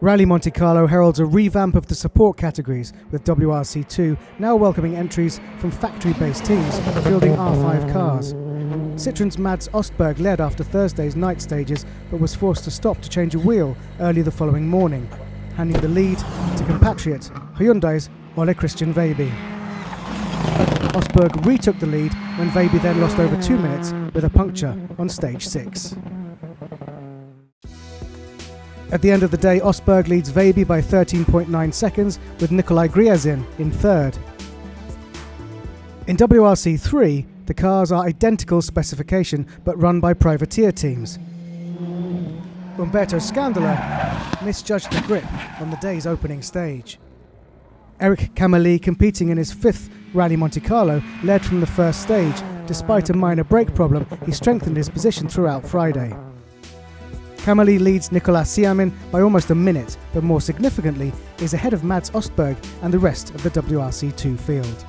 Rally Monte Carlo heralds a revamp of the support categories, with WRC2 now welcoming entries from factory based teams fielding R5 cars. Citroen's Mads Ostberg led after Thursday's night stages but was forced to stop to change a wheel early the following morning, handing the lead to compatriot Hyundai's Ole Christian Veiby. Ostberg retook the lead when Veiby then lost over two minutes with a puncture on stage six. At the end of the day, Ostberg leads Veiby by 13.9 seconds, with Nikolai Gryazin in third. In WRC 3, the cars are identical specification but run by privateer teams. Umberto Scandola misjudged the grip on the day's opening stage. Eric Camilli, competing in his fifth Rally Monte Carlo, led from the first stage. Despite a minor brake problem, he strengthened his position throughout Friday. Camilli leads Nicolas Ciamin by almost a minute, but more significantly, is ahead of Mads Ostberg and the rest of the WRC2 field.